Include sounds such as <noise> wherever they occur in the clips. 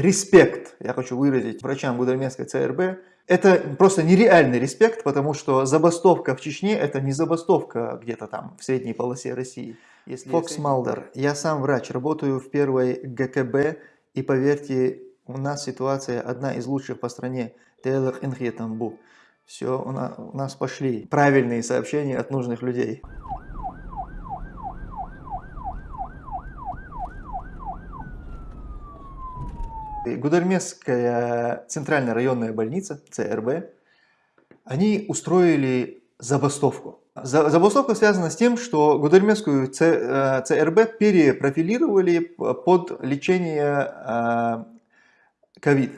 респект я хочу выразить врачам Гудерменской ЦРБ. Это просто нереальный респект, потому что забастовка в Чечне это не забастовка где-то там в средней полосе России. Если Фокс Малдер, я сам врач, работаю в первой ГКБ и поверьте, у нас ситуация одна из лучших по стране. Все, у нас, у нас пошли правильные сообщения от нужных людей. Гудермесская центральная районная больница, ЦРБ, они устроили забастовку. Забастовка связана с тем, что Гудермесскую ЦРБ э, перепрофилировали под лечение э, ковид,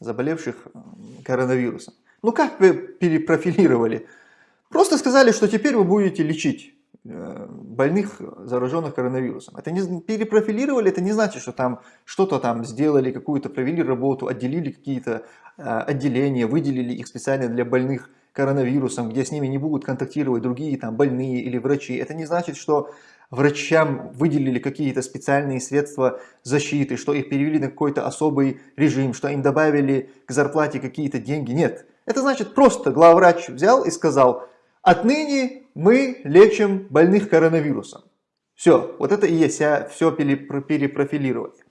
заболевших коронавирусом. Ну как перепрофилировали? Просто сказали, что теперь вы будете лечить больных, зараженных коронавирусом. Это не перепрофилировали, это не значит, что там что-то там сделали, какую-то провели работу, отделили какие-то э, отделения, выделили их специально для больных коронавирусом, где с ними не будут контактировать другие там больные или врачи. Это не значит, что врачам выделили какие-то специальные средства защиты, что их перевели на какой-то особый режим, что им добавили к зарплате какие-то деньги. Нет. Это значит просто главврач взял и сказал, Отныне мы лечим больных коронавирусом. Все, вот это и есть все перепрофилирование.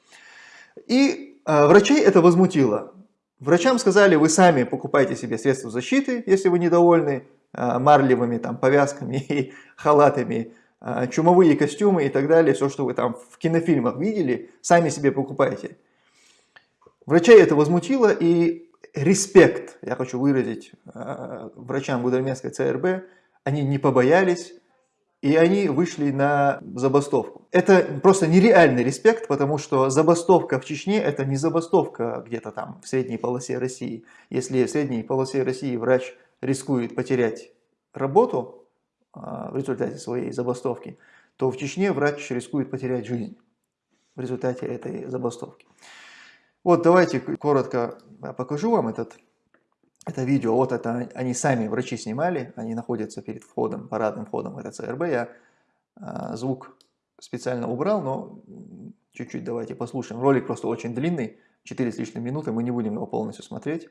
И э, врачей это возмутило. Врачам сказали, вы сами покупайте себе средства защиты, если вы недовольны э, марлевыми там, повязками и халатами, э, чумовые костюмы и так далее, все, что вы там в кинофильмах видели, сами себе покупайте. Врачей это возмутило, и респект я хочу выразить э, врачам Гудерменской ЦРБ. Они не побоялись, и они вышли на забастовку. Это просто нереальный респект, потому что забастовка в Чечне это не забастовка где-то там в средней полосе России. Если в средней полосе России врач рискует потерять работу э, в результате своей забастовки, то в Чечне врач рискует потерять жизнь в результате этой забастовки. Вот давайте коротко покажу вам этот, это видео. Вот это они сами, врачи снимали, они находятся перед входом, парадным входом в это ЦРБ. Я а, звук специально убрал, но чуть-чуть давайте послушаем. Ролик просто очень длинный, 4 с лишним минуты, мы не будем его полностью смотреть.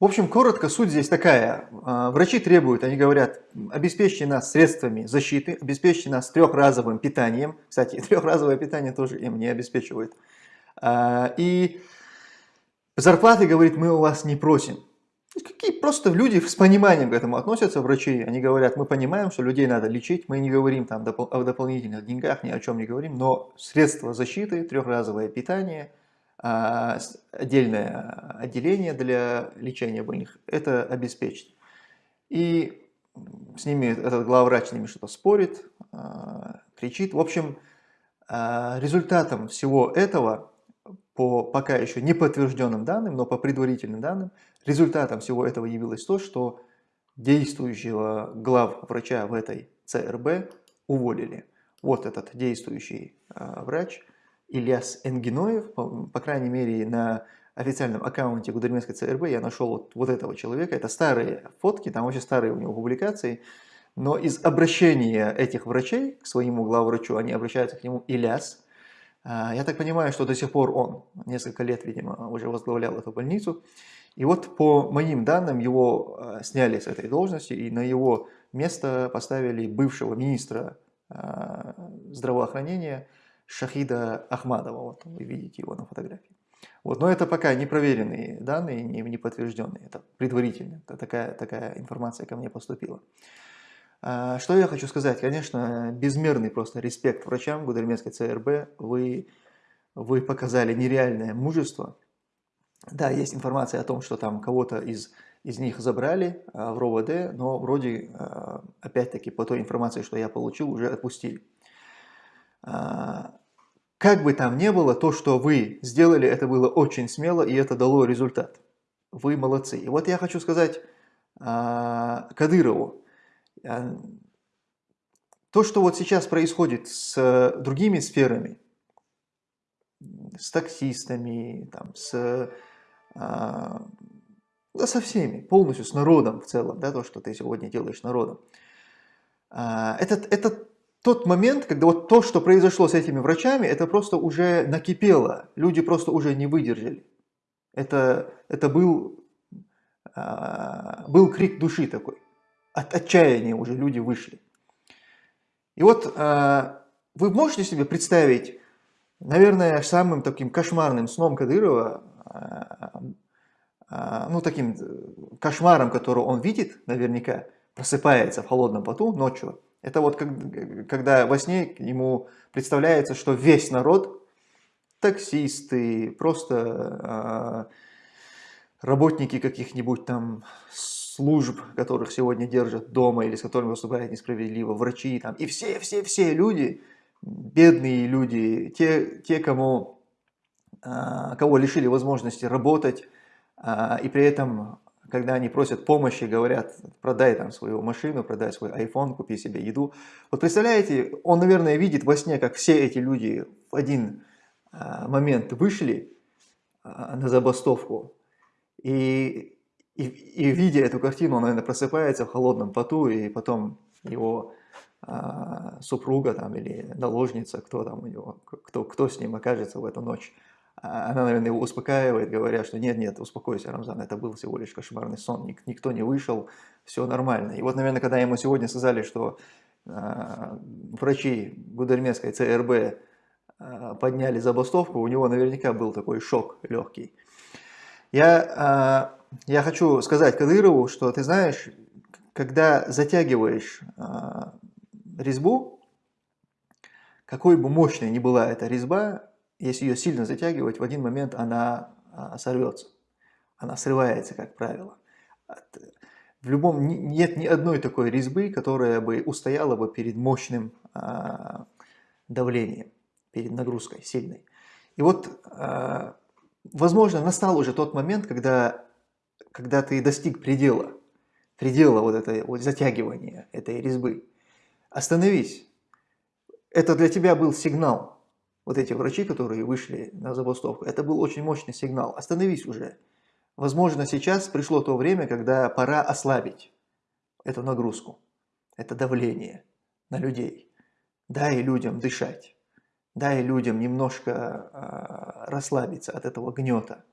В общем, коротко, суть здесь такая. А, врачи требуют, они говорят, обеспечьте нас средствами защиты, обеспечьте нас трехразовым питанием. Кстати, <laughs> трехразовое питание тоже им не обеспечивают. А, и зарплаты, говорит, мы у вас не просим. Какие просто люди с пониманием к этому относятся, врачи. Они говорят, мы понимаем, что людей надо лечить, мы не говорим там о дополнительных деньгах, ни о чем не говорим, но средства защиты, трехразовое питание, а, отдельное отделение для лечения больных, это обеспечить. И с ними этот главврач с ними что-то спорит, а, кричит. В общем, а, результатом всего этого по пока еще не подтвержденным данным, но по предварительным данным, результатом всего этого явилось то, что действующего главврача в этой ЦРБ уволили. Вот этот действующий э, врач Ильяс Энгиноев, по, по крайней мере на официальном аккаунте Гудерменской ЦРБ я нашел вот, вот этого человека. Это старые фотки, там очень старые у него публикации. Но из обращения этих врачей к своему главврачу, они обращаются к нему Ильяс, я так понимаю, что до сих пор он несколько лет, видимо, уже возглавлял эту больницу. И вот по моим данным его а, сняли с этой должности и на его место поставили бывшего министра а, здравоохранения Шахида Ахмадова. Вот вы видите его на фотографии. Вот, но это пока не проверенные данные, не подтвержденные. Это предварительно. Это такая, такая информация ко мне поступила. А, что я хочу сказать? Конечно, безмерный просто респект врачам Гудерменской ЦРБ. Вы, вы показали нереальное мужество. Да, есть информация о том, что там кого-то из, из них забрали а, в РОВД, но вроде, а, опять-таки, по той информации, что я получил, уже отпустили. Как бы там ни было, то, что вы сделали, это было очень смело, и это дало результат. Вы молодцы. И вот я хочу сказать Кадырову, то, что вот сейчас происходит с другими сферами, с таксистами, там, с, а, да со всеми, полностью с народом в целом, да, то, что ты сегодня делаешь народом. А, это, это тот момент, когда вот то, что произошло с этими врачами, это просто уже накипело, люди просто уже не выдержали. Это, это был, а, был крик души такой, от отчаяния уже люди вышли. И вот а, вы можете себе представить, наверное, самым таким кошмарным сном Кадырова, а, а, ну таким э, кошмаром, который он видит наверняка, просыпается в холодном поту ночью, это вот когда во сне ему представляется, что весь народ, таксисты, просто работники каких-нибудь там служб, которых сегодня держат дома или с которыми поступают несправедливо, врачи там, и все-все-все люди, бедные люди, те, те кому, а, кого лишили возможности работать, а, и при этом, когда они просят помощи, говорят, продай там свою машину, продай свой iPhone, купи себе еду. Вот представляете, он, наверное, видит во сне, как все эти люди в один а, момент вышли на забастовку, и и, и видя эту картину, он, наверное, просыпается в холодном поту, и потом его а, супруга там, или наложница, кто там у него, кто, кто с ним окажется в эту ночь, а, она, наверное, его успокаивает, говоря, что нет-нет, успокойся, Рамзан, это был всего лишь кошмарный сон, ник никто не вышел, все нормально. И вот, наверное, когда ему сегодня сказали, что а, врачи Гудермесской ЦРБ а, подняли забастовку, у него наверняка был такой шок легкий. Я я хочу сказать Кадырову, что ты знаешь, когда затягиваешь э, резьбу, какой бы мощной ни была эта резьба, если ее сильно затягивать, в один момент она э, сорвется. Она срывается, как правило. В любом нет ни одной такой резьбы, которая бы устояла бы перед мощным э, давлением, перед нагрузкой сильной. И вот, э, возможно, настал уже тот момент, когда когда ты достиг предела, предела вот этой вот затягивания этой резьбы, остановись. Это для тебя был сигнал. Вот эти врачи, которые вышли на забастовку, это был очень мощный сигнал. Остановись уже. Возможно, сейчас пришло то время, когда пора ослабить эту нагрузку, это давление на людей. Дай людям дышать. Дай людям немножко э, расслабиться от этого гнета.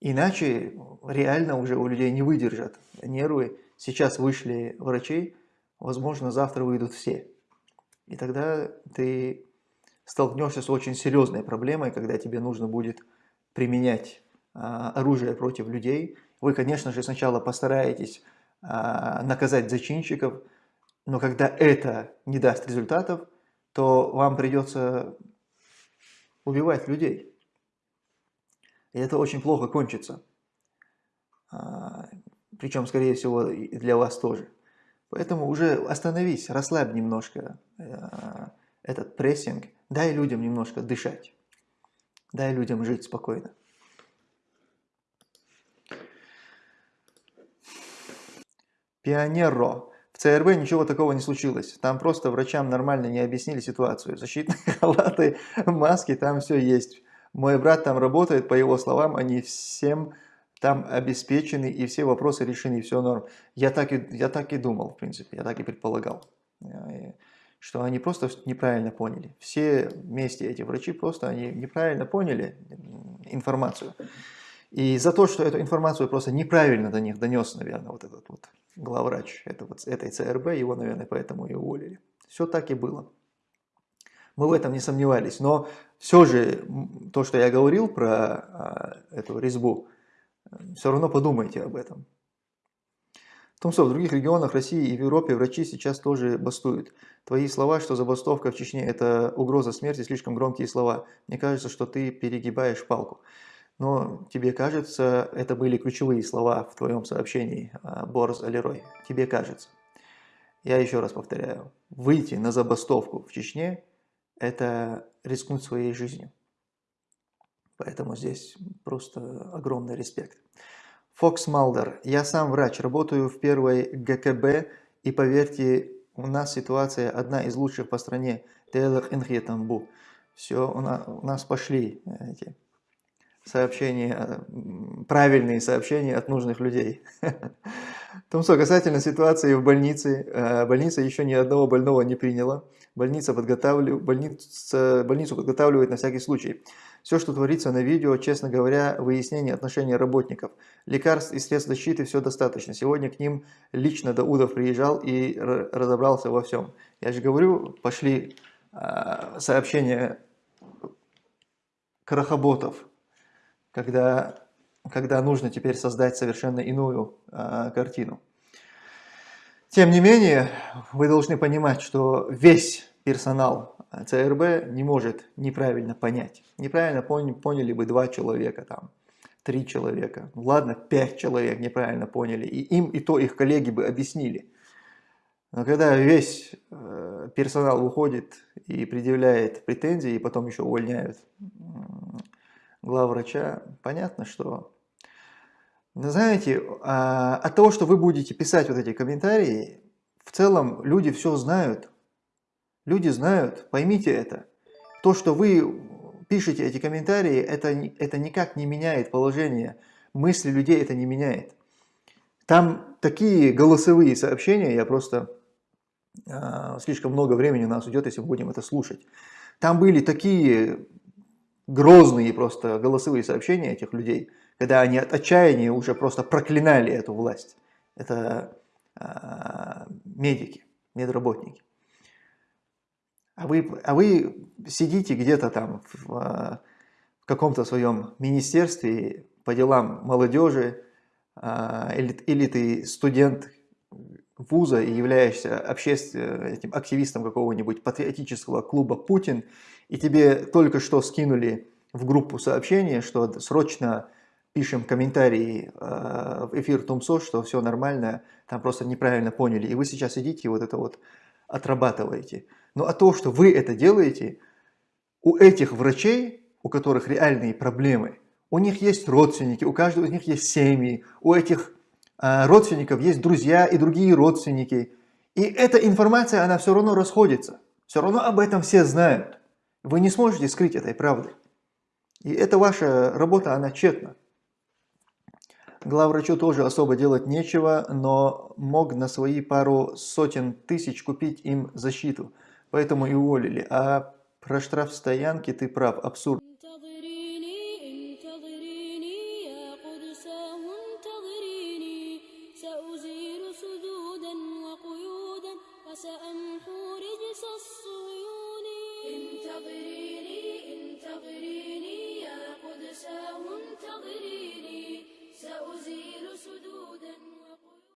Иначе реально уже у людей не выдержат нервы. Сейчас вышли врачи, возможно, завтра выйдут все. И тогда ты столкнешься с очень серьезной проблемой, когда тебе нужно будет применять а, оружие против людей. Вы, конечно же, сначала постараетесь а, наказать зачинщиков, но когда это не даст результатов, то вам придется убивать людей. И это очень плохо кончится. А, Причем, скорее всего, и для вас тоже. Поэтому уже остановись, расслабь немножко э, этот прессинг, дай людям немножко дышать, дай людям жить спокойно. Пионеро. В ЦРБ ничего такого не случилось. Там просто врачам нормально не объяснили ситуацию. Защитные <laughs> халаты, маски, там все есть. Мой брат там работает, по его словам, они всем там обеспечены и все вопросы решены, все норм. Я так и, я так и думал, в принципе, я так и предполагал, э, что они просто неправильно поняли. Все вместе эти врачи просто они неправильно поняли информацию. И за то, что эту информацию просто неправильно до них донес, наверное, вот этот вот главврач это вот, этой ЦРБ, его, наверное, поэтому и уволили. Все так и было. Мы в этом не сомневались. Но все же, то, что я говорил про а, эту резьбу, все равно подумайте об этом. Томсов, в других регионах России и в Европе врачи сейчас тоже бастуют. Твои слова, что забастовка в Чечне – это угроза смерти, слишком громкие слова. Мне кажется, что ты перегибаешь палку. Но тебе кажется, это были ключевые слова в твоем сообщении, а, Борс Алерой. Тебе кажется. Я еще раз повторяю. Выйти на забастовку в Чечне это рискнуть своей жизнью. Поэтому здесь просто огромный респект. Фокс Малдер. Я сам врач, работаю в первой ГКБ, и поверьте, у нас ситуация одна из лучших по стране. Тамбу. Все, у нас, у нас пошли эти сообщения, правильные сообщения от нужных людей. <laughs> Томсо, касательно ситуации в больнице, э, больница еще ни одного больного не приняла. Больница подготавливает, больница, больницу подготавливает на всякий случай. Все, что творится на видео, честно говоря, выяснение отношений работников. Лекарств и средств защиты все достаточно. Сегодня к ним лично Даудов приезжал и разобрался во всем. Я же говорю, пошли э, сообщения крахоботов, когда когда нужно теперь создать совершенно иную э, картину. Тем не менее, вы должны понимать, что весь персонал ЦРБ не может неправильно понять. Неправильно поняли, бы два человека, там, три человека, ну, ладно, пять человек неправильно поняли, и им и то их коллеги бы объяснили. Но когда весь э, персонал выходит и предъявляет претензии, и потом еще увольняют главврача, понятно, что... Знаете, а, от того, что вы будете писать вот эти комментарии, в целом люди все знают. Люди знают, поймите это. То, что вы пишете эти комментарии, это, это никак не меняет положение. Мысли людей это не меняет. Там такие голосовые сообщения, я просто... Э, слишком много времени у нас уйдет, если будем это слушать. Там были такие грозные просто голосовые сообщения этих людей, когда они от отчаяния уже просто проклинали эту власть. Это э, медики, медработники. А вы, а вы сидите где-то там в, в каком-то своем министерстве по делам молодежи, э, или, или ты студент вуза и являешься общественным этим активистом какого-нибудь патриотического клуба «Путин», и тебе только что скинули в группу сообщение, что срочно пишем комментарии э, в эфир Тумсо, что все нормально, там просто неправильно поняли, и вы сейчас идите вот это вот отрабатываете. Но а то, что вы это делаете, у этих врачей, у которых реальные проблемы, у них есть родственники, у каждого из них есть семьи, у этих э, родственников есть друзья и другие родственники. И эта информация, она все равно расходится. Все равно об этом все знают. Вы не сможете скрыть этой правды. И эта ваша работа, она тщетна. Главврачу тоже особо делать нечего, но мог на свои пару сотен тысяч купить им защиту. Поэтому и уволили. А про штраф стоянки ты прав, абсурд.